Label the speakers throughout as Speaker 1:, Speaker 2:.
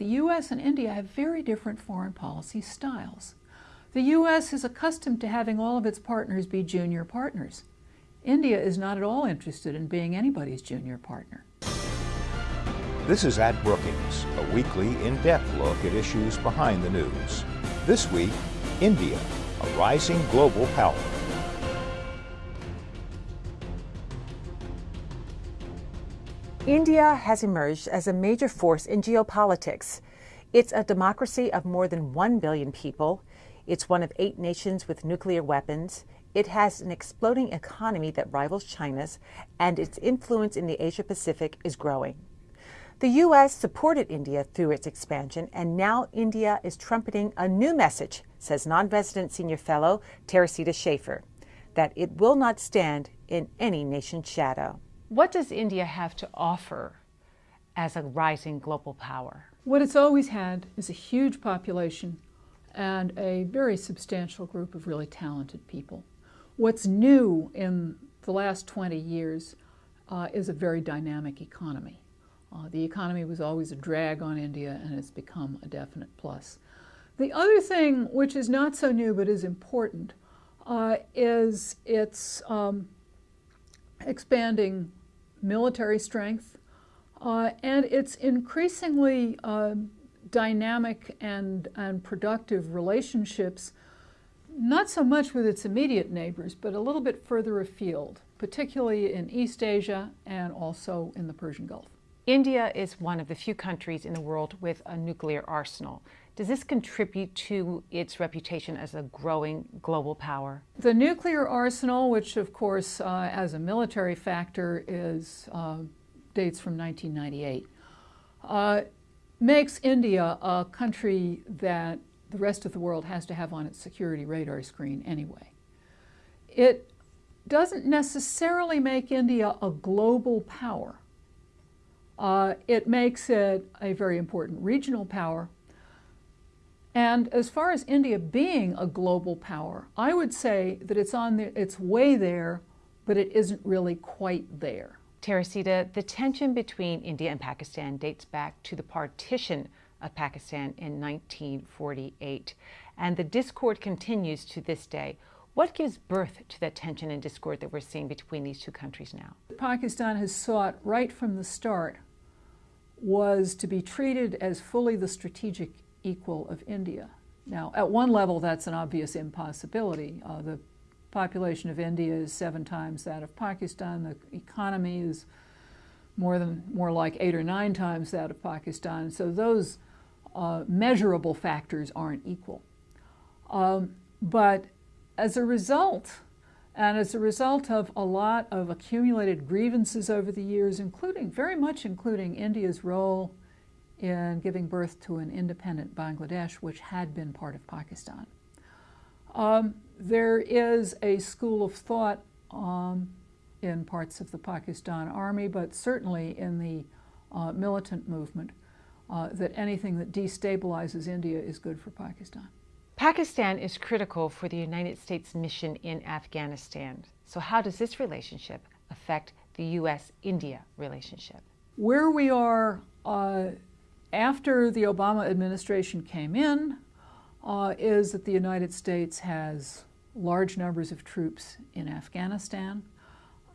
Speaker 1: the U.S. and India have very different foreign policy styles. The U.S. is accustomed to having all of its partners be junior partners. India is not at all interested in being anybody's junior partner.
Speaker 2: This is At Brookings, a weekly, in-depth look at issues behind the news. This week, India, a rising global power.
Speaker 3: India has emerged as a major force in geopolitics. It's a democracy of more than 1 billion people. It's one of eight nations with nuclear weapons. It has an exploding economy that rivals China's, and its influence in the Asia Pacific is growing. The U.S. supported India through its expansion, and now India is trumpeting a new message, says non resident senior fellow Teresita Schaffer, that it will not stand in any nation's shadow.
Speaker 4: What does India have to offer as a rising global power?
Speaker 1: What it's always had is a huge population and a very substantial group of really talented people. What's new in the last 20 years uh, is a very dynamic economy. Uh, the economy was always a drag on India and it's become a definite plus. The other thing, which is not so new but is important, uh, is its um, expanding military strength, uh, and it's increasingly uh, dynamic and, and productive relationships, not so much with its immediate neighbors, but a little bit further afield, particularly in East Asia and also in the Persian Gulf.
Speaker 4: India is one of the few countries in the world with a nuclear arsenal. Does this contribute to its reputation as a growing global power?
Speaker 1: The nuclear arsenal, which of course uh, as a military factor is uh, dates from 1998, uh, makes India a country that the rest of the world has to have on its security radar screen anyway. It doesn't necessarily make India a global power. Uh, it makes it a very important regional power, and as far as India being a global power, I would say that it's on the, its way there, but it isn't really quite there.
Speaker 4: Teresita, the tension between India and Pakistan dates back to the partition of Pakistan in 1948, and the discord continues to this day. What gives birth to that tension and discord that we're seeing between these two countries now?
Speaker 1: Pakistan has sought right from the start was to be treated as fully the strategic equal of India. Now, at one level, that's an obvious impossibility. Uh, the population of India is seven times that of Pakistan. The economy is more than more like eight or nine times that of Pakistan. So those uh, measurable factors aren't equal. Um, but as a result, and as a result of a lot of accumulated grievances over the years, including very much including India's role in giving birth to an independent Bangladesh, which had been part of Pakistan. Um, there is a school of thought um, in parts of the Pakistan army, but certainly in the uh, militant movement, uh, that anything that destabilizes India is good for Pakistan.
Speaker 4: Pakistan is critical for the United States mission in Afghanistan. So how does this relationship affect the U.S.-India relationship?
Speaker 1: Where we are uh, after the Obama administration came in uh, is that the United States has large numbers of troops in Afghanistan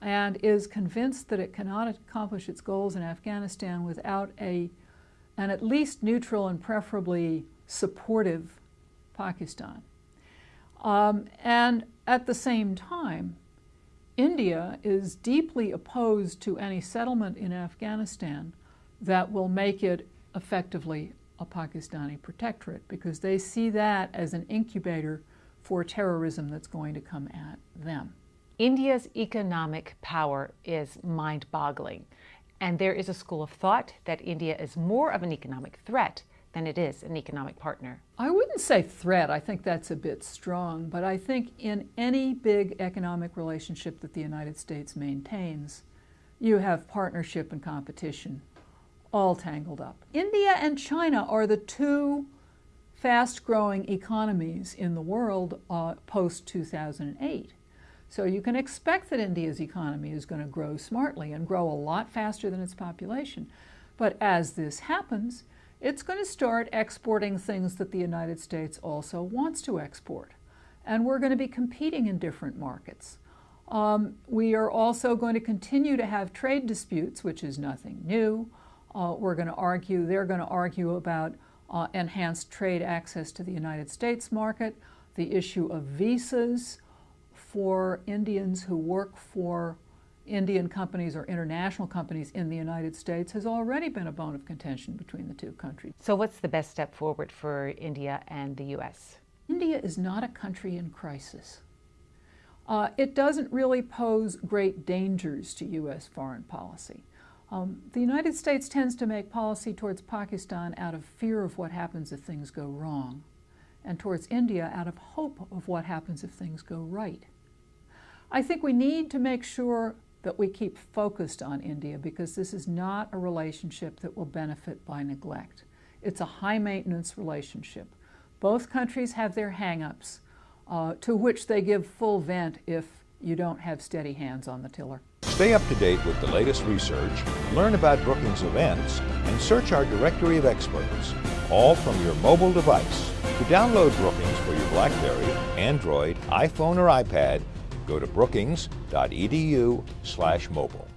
Speaker 1: and is convinced that it cannot accomplish its goals in Afghanistan without a, an at least neutral and preferably supportive Pakistan. Um, and at the same time, India is deeply opposed to any settlement in Afghanistan that will make it effectively a Pakistani protectorate because they see that as an incubator for terrorism that's going to come at them.
Speaker 4: India's economic power is mind-boggling, and there is a school of thought that India is more of an economic threat than it is an economic partner.
Speaker 1: I wouldn't say threat, I think that's a bit strong, but I think in any big economic relationship that the United States maintains, you have partnership and competition all tangled up. India and China are the two fast-growing economies in the world uh, post-2008. So you can expect that India's economy is going to grow smartly and grow a lot faster than its population. But as this happens, it's going to start exporting things that the United States also wants to export. And we're going to be competing in different markets. Um, we are also going to continue to have trade disputes, which is nothing new. Uh, we're going to argue, they're going to argue about uh, enhanced trade access to the United States market, the issue of visas for Indians who work for Indian companies or international companies in the United States has already been a bone of contention between the two countries.
Speaker 4: So what's the best step forward for India and the U.S.?
Speaker 1: India is not a country in crisis. Uh, it doesn't really pose great dangers to U.S. foreign policy. Um, the United States tends to make policy towards Pakistan out of fear of what happens if things go wrong, and towards India out of hope of what happens if things go right. I think we need to make sure that we keep focused on India because this is not a relationship that will benefit by neglect. It's a high maintenance relationship. Both countries have their hang-ups uh, to which they give full vent if you don't have steady hands on the tiller.
Speaker 2: Stay up to date with the latest research, learn about Brookings events, and search our directory of experts, all from your mobile device. To download Brookings for your BlackBerry, Android, iPhone, or iPad, go to brookings.edu/mobile.